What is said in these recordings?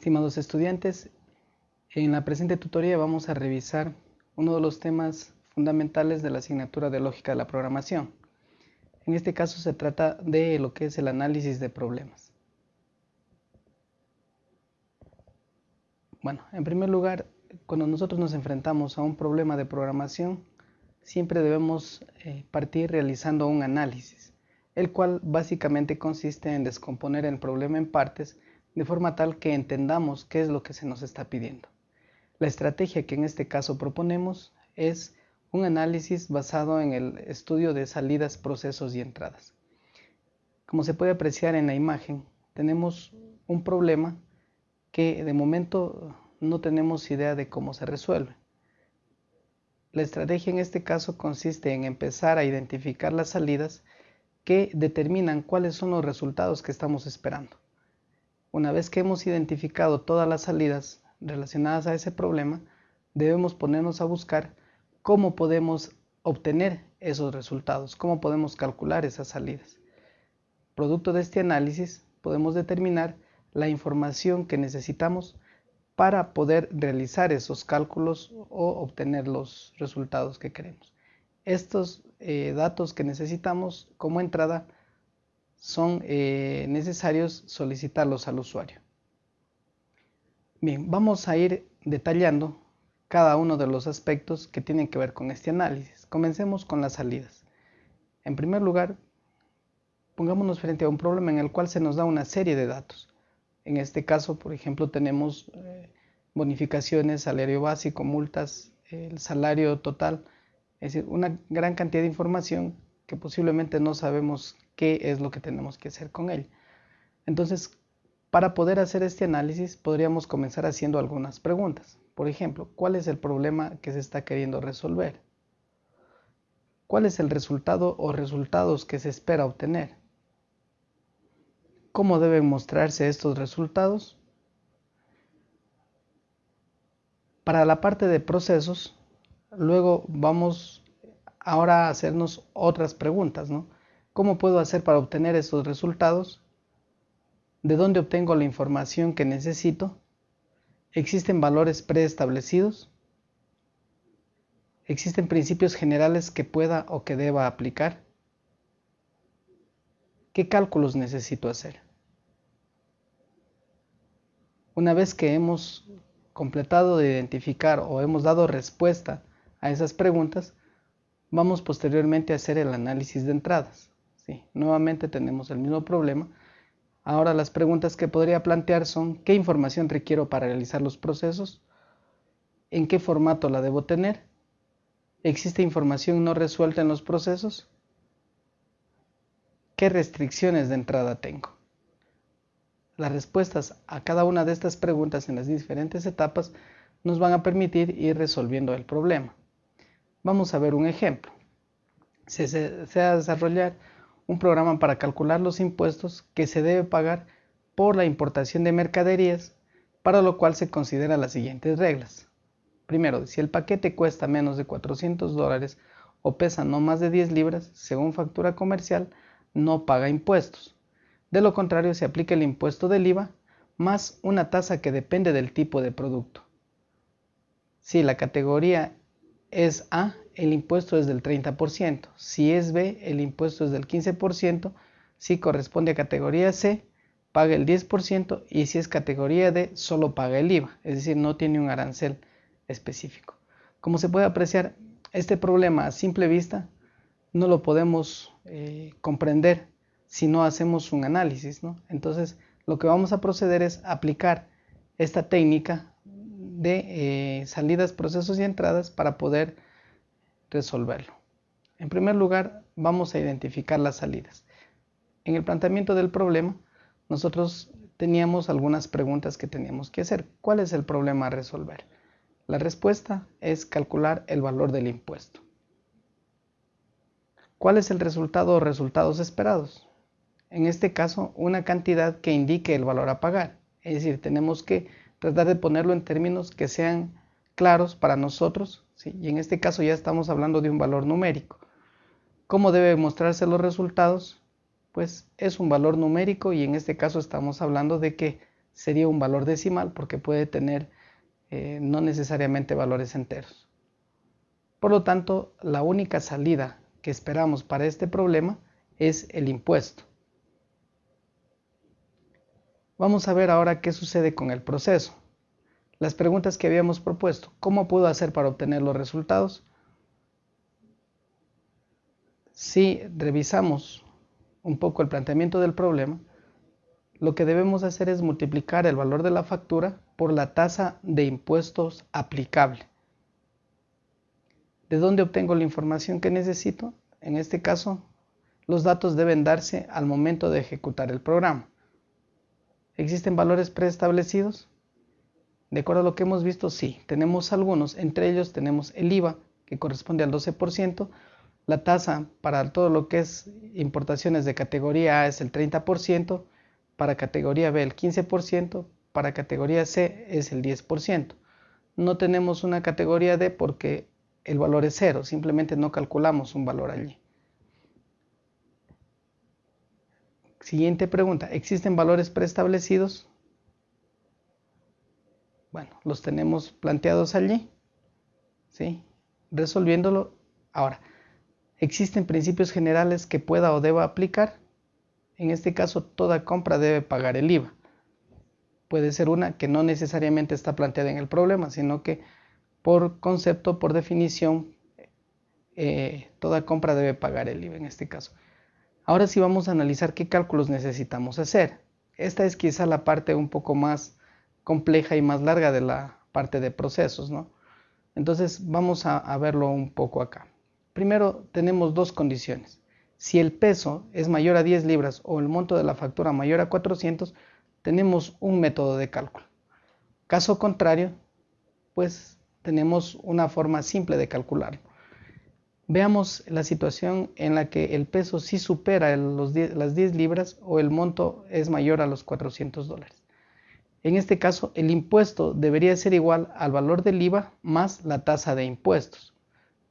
Estimados estudiantes, en la presente tutoría vamos a revisar uno de los temas fundamentales de la asignatura de lógica de la programación. En este caso se trata de lo que es el análisis de problemas. Bueno, en primer lugar, cuando nosotros nos enfrentamos a un problema de programación, siempre debemos eh, partir realizando un análisis, el cual básicamente consiste en descomponer el problema en partes de forma tal que entendamos qué es lo que se nos está pidiendo. La estrategia que en este caso proponemos es un análisis basado en el estudio de salidas, procesos y entradas. Como se puede apreciar en la imagen, tenemos un problema que de momento no tenemos idea de cómo se resuelve. La estrategia en este caso consiste en empezar a identificar las salidas que determinan cuáles son los resultados que estamos esperando. Una vez que hemos identificado todas las salidas relacionadas a ese problema, debemos ponernos a buscar cómo podemos obtener esos resultados, cómo podemos calcular esas salidas. Producto de este análisis, podemos determinar la información que necesitamos para poder realizar esos cálculos o obtener los resultados que queremos. Estos eh, datos que necesitamos como entrada son eh, necesarios solicitarlos al usuario. Bien, vamos a ir detallando cada uno de los aspectos que tienen que ver con este análisis. Comencemos con las salidas. En primer lugar, pongámonos frente a un problema en el cual se nos da una serie de datos. En este caso, por ejemplo, tenemos eh, bonificaciones, salario básico, multas, el salario total, es decir, una gran cantidad de información que posiblemente no sabemos qué es lo que tenemos que hacer con él. Entonces, para poder hacer este análisis, podríamos comenzar haciendo algunas preguntas. Por ejemplo, ¿cuál es el problema que se está queriendo resolver? ¿Cuál es el resultado o resultados que se espera obtener? ¿Cómo deben mostrarse estos resultados? Para la parte de procesos, luego vamos ahora a hacernos otras preguntas, ¿no? ¿Cómo puedo hacer para obtener estos resultados? ¿De dónde obtengo la información que necesito? ¿Existen valores preestablecidos? ¿Existen principios generales que pueda o que deba aplicar? ¿Qué cálculos necesito hacer? Una vez que hemos completado de identificar o hemos dado respuesta a esas preguntas, vamos posteriormente a hacer el análisis de entradas. Nuevamente tenemos el mismo problema. Ahora las preguntas que podría plantear son ¿qué información requiero para realizar los procesos? ¿En qué formato la debo tener? ¿Existe información no resuelta en los procesos? ¿Qué restricciones de entrada tengo? Las respuestas a cada una de estas preguntas en las diferentes etapas nos van a permitir ir resolviendo el problema. Vamos a ver un ejemplo. Se, desea desarrollar un programa para calcular los impuestos que se debe pagar por la importación de mercaderías, para lo cual se consideran las siguientes reglas. Primero, si el paquete cuesta menos de 400 dólares o pesa no más de 10 libras, según factura comercial, no paga impuestos. De lo contrario, se aplica el impuesto del IVA más una tasa que depende del tipo de producto. Si la categoría es A, el impuesto es del 30%. Si es B, el impuesto es del 15%. Si corresponde a categoría C, paga el 10% y si es categoría D, solo paga el IVA, es decir, no tiene un arancel específico. Como se puede apreciar, este problema a simple vista no lo podemos eh, comprender si no hacemos un análisis. Entonces, lo que vamos a proceder es aplicar esta técnica de eh, salidas, procesos y entradas para poder resolverlo. En primer lugar, vamos a identificar las salidas. En el planteamiento del problema, nosotros teníamos algunas preguntas que teníamos que hacer. ¿Cuál es el problema a resolver? La respuesta es calcular el valor del impuesto. ¿Cuál es el resultado o resultados esperados? en este caso, una cantidad que indique el valor a pagar. Es decir, tenemos que tratar de ponerlo en términos que sean claros para nosotros, y en este caso ya estamos hablando de un valor numérico. ¿Cómo deben mostrarse los resultados? Pues es un valor numérico y en este caso estamos hablando de que sería un valor decimal porque puede tener eh, no necesariamente valores enteros. Por lo tanto, la única salida que esperamos para este problema es el impuesto. Vamos a ver ahora qué sucede con el proceso. Las preguntas que habíamos propuesto, ¿cómo puedo hacer para obtener los resultados? Si revisamos un poco el planteamiento del problema, lo que debemos hacer es multiplicar el valor de la factura por la tasa de impuestos aplicable. ¿De dónde obtengo la información que necesito? En este caso, los datos deben darse al momento de ejecutar el programa. ¿Existen valores preestablecidos? De acuerdo a lo que hemos visto, sí, tenemos algunos, entre ellos tenemos el IVA, que corresponde al 12%, la tasa para todo lo que es importaciones de categoría A es el 30%, para categoría B el 15%, para categoría C es el 10%. No tenemos una categoría D porque el valor es cero, simplemente no calculamos un valor allí. Siguiente pregunta, ¿existen valores preestablecidos? Bueno, los tenemos planteados allí, ¿sí? Resolviéndolo. Ahora, ¿existen principios generales que pueda o deba aplicar? En este caso, toda compra debe pagar el IVA. Puede ser una que no necesariamente está planteada en el problema, sino que por concepto, por definición, eh, toda compra debe pagar el IVA en este caso. Ahora sí vamos a analizar qué cálculos necesitamos hacer. Esta es quizá la parte un poco más compleja y más larga de la parte de procesos, ¿no? Entonces vamos a, verlo un poco acá. Primero tenemos dos condiciones. Si el peso es mayor a 10 libras o el monto de la factura mayor a 400, tenemos un método de cálculo. Caso contrario, pues tenemos una forma simple de calcularlo. Veamos la situación en la que el peso sí supera las 10 libras o el monto es mayor a los 400 dólares. En este caso, el impuesto debería ser igual al valor del IVA más la tasa de impuestos.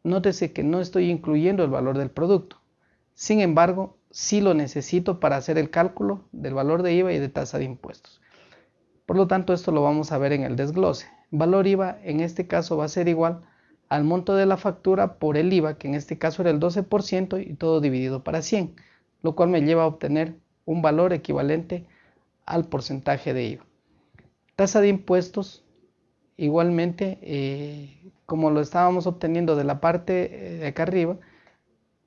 Nótese que no estoy incluyendo el valor del producto. Sin embargo, sí lo necesito para hacer el cálculo del valor de IVA y de tasa de impuestos. Por lo tanto, esto lo vamos a ver en el desglose valor IVA en este caso va a ser igual al monto de la factura por el IVA, que en este caso era el 12% y todo dividido para 100, lo cual me lleva a obtener un valor equivalente al porcentaje de IVA. Tasa de impuestos, igualmente, eh, como lo estábamos obteniendo de la parte eh, de acá arriba,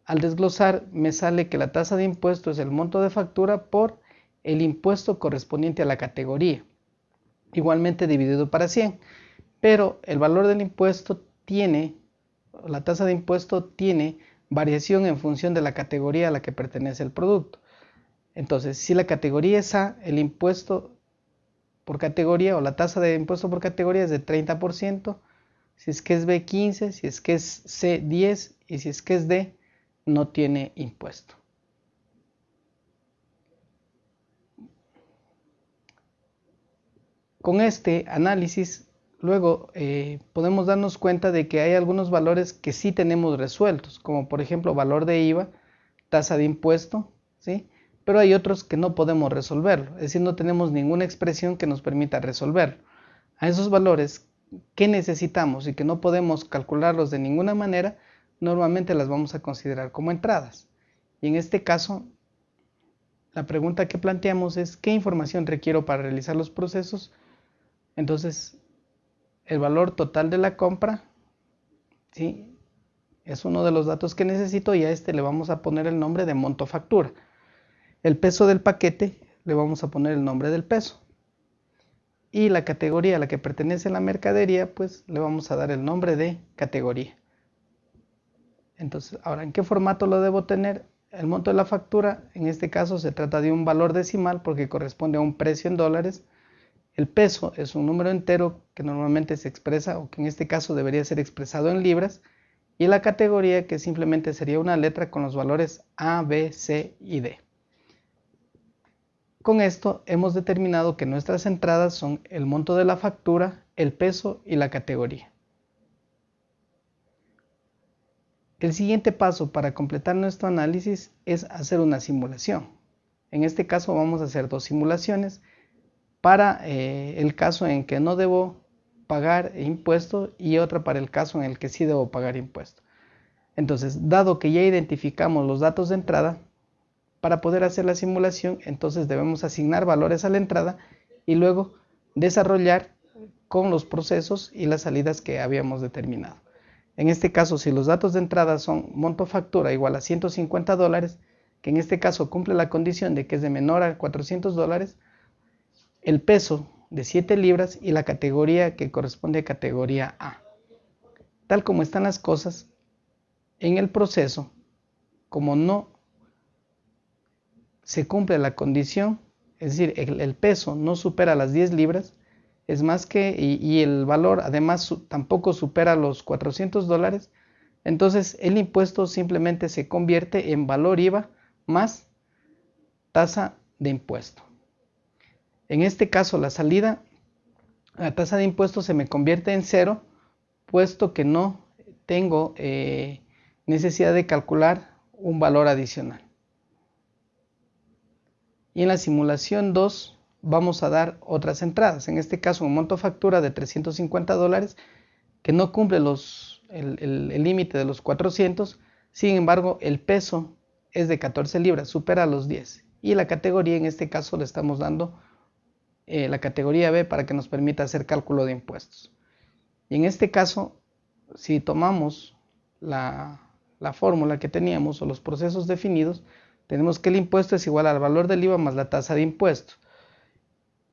al desglosar me sale que la tasa de impuestos es el monto de factura por el impuesto correspondiente a la categoría igualmente dividido para 100. Pero el valor del impuesto tiene, la tasa de impuesto tiene variación en función de la categoría a la que pertenece el producto. Entonces, si la categoría es A, el impuesto por categoría o la tasa de impuesto por categoría es de 30%, si es que es B 15, si es que es C 10 y si es que es D no tiene impuesto. Con este análisis, luego eh, podemos darnos cuenta de que hay algunos valores que sí tenemos resueltos, como por ejemplo valor de IVA, tasa de impuesto, ¿sí? Pero hay otros que no podemos resolverlo, es decir, no tenemos ninguna expresión que nos permita resolverlo. A esos valores que necesitamos y que no podemos calcularlos de ninguna manera, normalmente las vamos a considerar como entradas. Y en este caso, la pregunta que planteamos es, ¿qué información requiero para realizar los procesos? Entonces, el valor total de la compra, ¿sí? Es uno de los datos que necesito y a este le vamos a poner el nombre de monto factura. El peso del paquete le vamos a poner el nombre del peso. Y la categoría a la que pertenece la mercadería, pues le vamos a dar el nombre de categoría. Entonces, ahora, ¿en qué formato lo debo tener? El monto de la factura, en este caso se trata de un valor decimal porque corresponde a un precio en dólares el peso es un número entero que normalmente se expresa o que en este caso debería ser expresado en libras y la categoría que simplemente sería una letra con los valores A, B, C y D. Con esto hemos determinado que nuestras entradas son el monto de la factura, el peso y la categoría. El siguiente paso para completar nuestro análisis es hacer una simulación. En este caso vamos a hacer dos simulaciones para eh, el caso en que no debo pagar impuesto y otra para el caso en el que sí debo pagar impuesto. Entonces, dado que ya identificamos los datos de entrada, para poder hacer la simulación, entonces debemos asignar valores a la entrada y luego desarrollar con los procesos y las salidas que habíamos determinado. En este caso, si los datos de entrada son monto factura igual a 150 dólares, que en este caso cumple la condición de que es de menor a 400 dólares, el peso de 7 libras y la categoría que corresponde a categoría A. Tal como están las cosas, en el proceso, como no se cumple la condición, es decir, el, peso no supera las 10 libras, es más que, y, el valor además tampoco supera los 400 dólares, entonces el impuesto simplemente se convierte en valor IVA más tasa de impuesto. En este caso la salida, la tasa de impuesto se me convierte en cero, puesto que no tengo eh, necesidad de calcular un valor adicional. Y en la simulación 2 vamos a dar otras entradas. En este caso, un monto factura de 350 dólares que no cumple el límite de los 400. Sin embargo, el peso es de 14 libras, supera los 10. Y la categoría, en este caso, le estamos dando eh, la categoría B para que nos permita hacer cálculo de impuestos. Y en este caso, si tomamos la, la fórmula que teníamos o los procesos definidos, tenemos que el impuesto es igual al valor del IVA más la tasa de impuesto.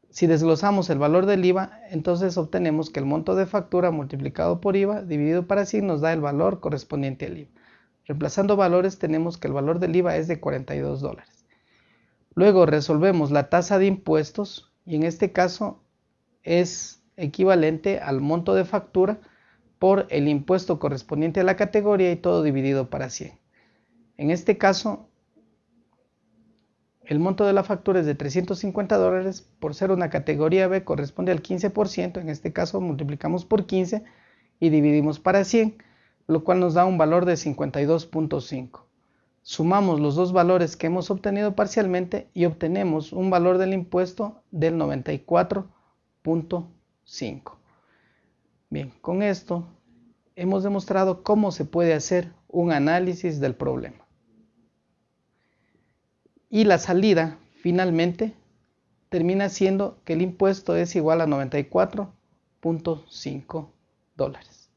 Si desglosamos el valor del IVA, entonces obtenemos que el monto de factura multiplicado por IVA dividido para sí nos da el valor correspondiente al IVA. Reemplazando valores tenemos que el valor del IVA es de 42 dólares. Luego resolvemos la tasa de impuestos y en este caso es equivalente al monto de factura por el impuesto correspondiente a la categoría y todo dividido para 100. En este caso el monto de la factura es de 350 dólares, por ser una categoría B corresponde al 15%, en este caso multiplicamos por 15 y dividimos para 100, lo cual nos da un valor de 52.5. Sumamos los dos valores que hemos obtenido parcialmente y obtenemos un valor del impuesto del 94.5. Bien, con esto hemos demostrado cómo se puede hacer un análisis del problema y la salida finalmente termina siendo que el impuesto es igual a 94.5 dólares.